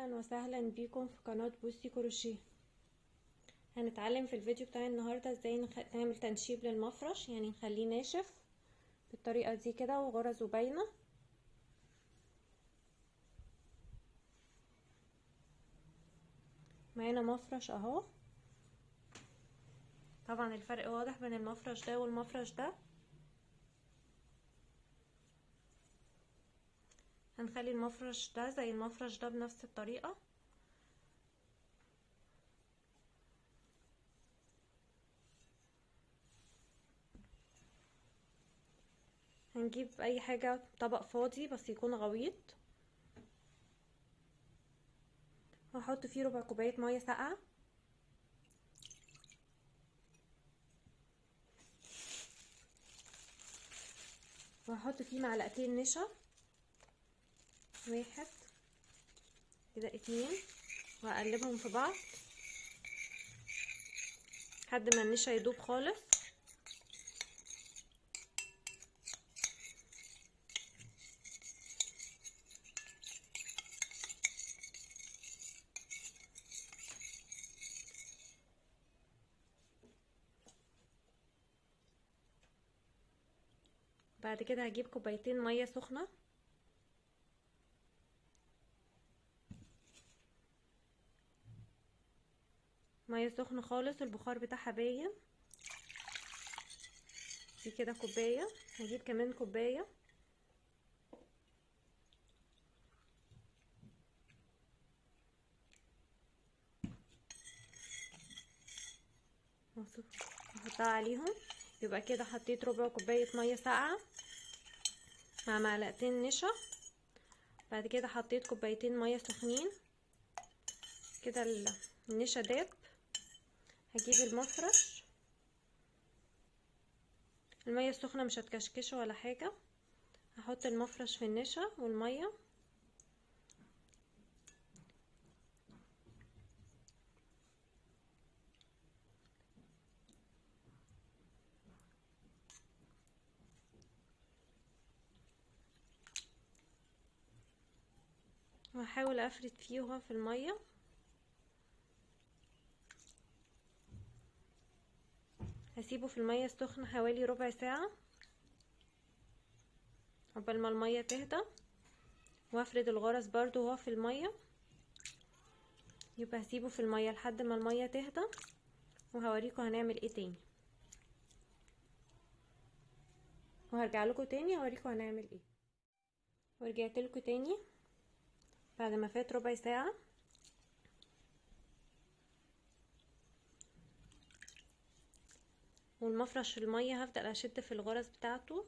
أهلا وسهلا بيكم في قناة بوسي كروشيه. هنتعلم في الفيديو بتاع النهاردة إزاي نخ... نعمل تنشيب للمفرش يعني نخليه ناشف بالطريقة دي كده وغرزه باينة معانا مفرش أهو. طبعا الفرق واضح بين المفرش ده والمفرش ده. هنخلي المفرش ده زي المفرش ده بنفس الطريقة. هنجيب أي حاجة طبق فاضي بس يكون غويط. وهحط فيه ربع كوباية مية ساقعة. وهحط فيه معلقتين نشا. واحد. كده اتنين. وهقلبهم في بعض. لحد ما النشا يدوب خالص. بعد كده هجيب كوبايتين مية سخنة. مية سخنة خالص البخار بتاعها باين. دي كده كوباية. هجيب كمان كوباية. احطها عليهم. يبقى كده حطيت ربع كوباية مية ساقعة مع معلقتين نشا. بعد كده حطيت كوبايتين مية سخنين. كده النشا داب هجيب المفرش. المية السخنة مش هتكشكشه ولا حاجة. هحط المفرش في النشا والمية. وهحاول أفرد فيه وهو في المية. هسيبه في المية السخنة حوالي ربع ساعة قبل ما المية تهدى. وافرد الغرز برضو وهو في المية. يبقى هسيبه في المية لحد ما المية تهدى. وهوريكم هنعمل إيه تاني. وهرجع لكم تاني هوريكم هنعمل إيه. ورجعت لكم تاني بعد ما فات ربع ساعة. والمفرش المية هفضل أشد في الغرز بتاعته.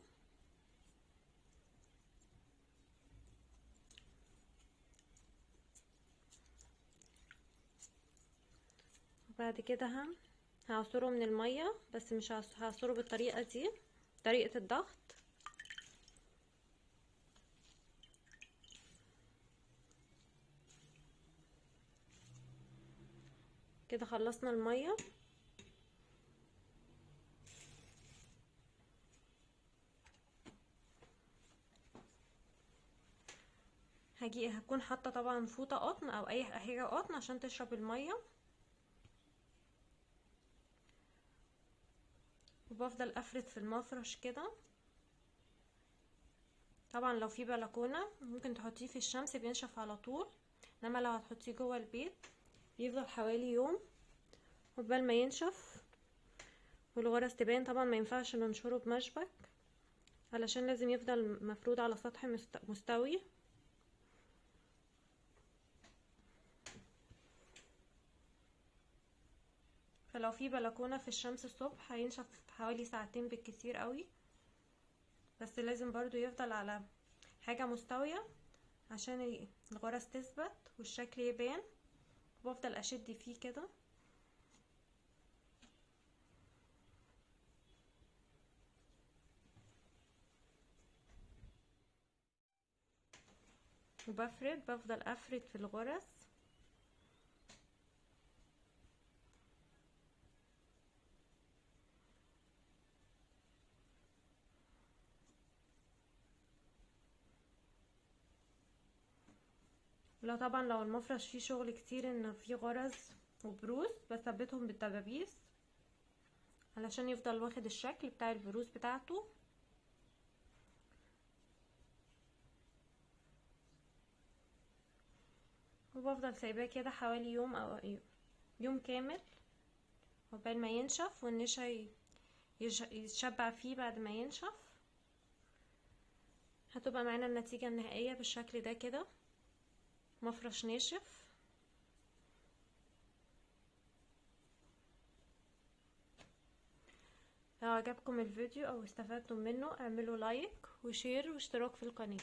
وبعد كده هعصره من المية بس مش هعصره بالطريقة دي طريقة الضغط. كده خلصنا المية. هجي هكون حاطة طبعا فوطة قطن أو أي حاجة قطن عشان تشرب المية. وبفضل أفرد في المفرش كده. طبعا لو في بلكونة ممكن تحطيه في الشمس بينشف على طول إنما لو هتحطيه جوه البيت بيفضل حوالي يوم قبل ما ينشف. والغرز تبان طبعا ما ينفعش ننشره بمشبك علشان لازم يفضل مفرود على سطح مستوي. فلو في بلكونة في الشمس الصبح هينشف حوالي ساعتين بالكثير قوي. بس لازم برضو يفضل على حاجة مستوية عشان الغرز تثبت والشكل يبان. وبفضل أشد فيه كده. وبفرد بفضل أفرد في الغرز. ولا طبعا لو المفرش فيه شغل كتير إن فيه غرز وبروز بثبتهم بالدبابيس علشان يفضل واخد الشكل بتاع البروز بتاعته. وبفضل سايباه كده حوالي يوم أو يوم كامل عقبال ما ينشف والنشا يتشبع فيه بعد ما ينشف. هتبقى معانا النتيجة النهائية بالشكل ده كده. مفرش ناشف. لو عجبكم الفيديو أو استفدتم منه اعملوا لايك وشير واشتراك في القناة.